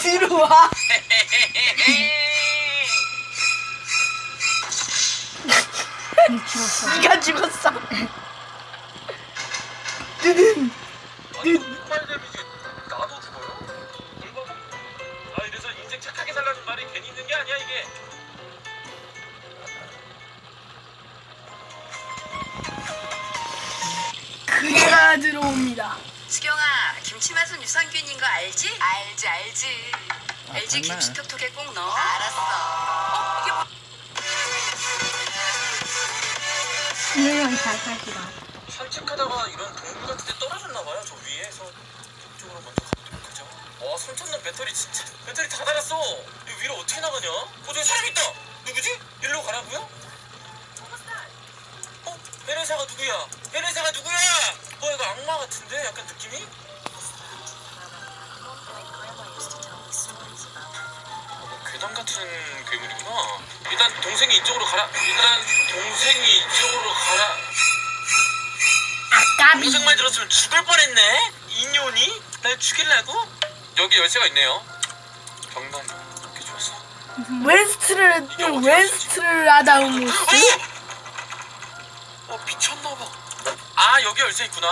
뒤로 와. 네가 죽었어. 뜨든. 아니 폭발 데미지 나도 죽어요? 물건? 아 이래서 인생 착하게 살라는 말이 괜히 있는 게 아니야 이게. 그대가 들어옵니다. 수경아, 김치 맛은 유산균인 거 알지? 알지, 알지. 아, LG 정말? 김치 톡톡에 꼭 넣어. 알았어. 어, 이게 뭐? 분명히 잘 살기다. 산책하다가 이런 동굴 같은 데 떨어졌나 봐요. 저 위에서 저쪽으로 먼저 가보도록 하죠. 와, 손전등 배터리 진짜 배터리 다 달았어. 이 위로 어떻게 나가냐? 어, 저기 사람 있다. 누구지? 일로 가라고요? 어, 베레사가 누구야? 베레사가 누구야? 어, 이거 악마 같은데? 약간 느낌이? 어, 뭐 괴담 같은 괴물이구나. 일단 동생이 이쪽으로 가라. 일단 동생이 이쪽으로 가라. 아까비. 동생 말 들었으면 죽을 뻔했네. 인연이 날 죽일라고? 여기 열쇠가 있네요. 경단 그렇게 좋았어. 웨스트를 웨스트를 모습. 어 미쳤나봐. 아 여기 열쇠 있구나.